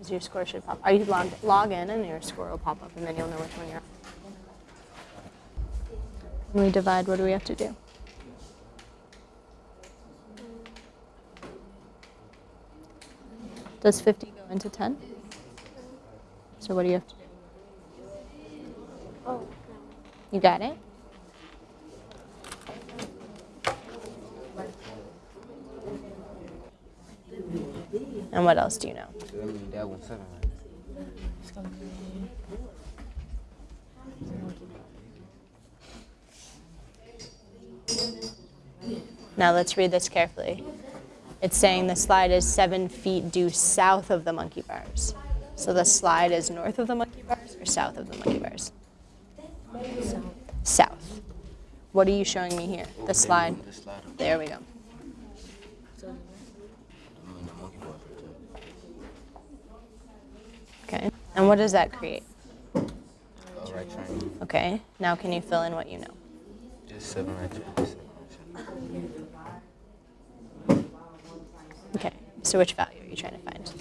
because your score should pop. Are you logged, log in and your score will pop up and then you'll know which one you're on. When we divide, what do we have to do? Does 50 go into 10? So what do you have to do? Oh, You got it? And what else do you know? I mean, that one's seven, right? it's gonna be. Now let's read this carefully. It's saying the slide is seven feet due south of the monkey bars. So the slide is north of the monkey bars or south of the monkey bars? South. South. What are you showing me here? The slide. There we go. So, I mean, the monkey bars right there. Okay. And what does that create? Uh, right triangle. Okay. Now can you fill in what you know? Just seven right there. Just seven right there. Okay. So which value are you trying to find?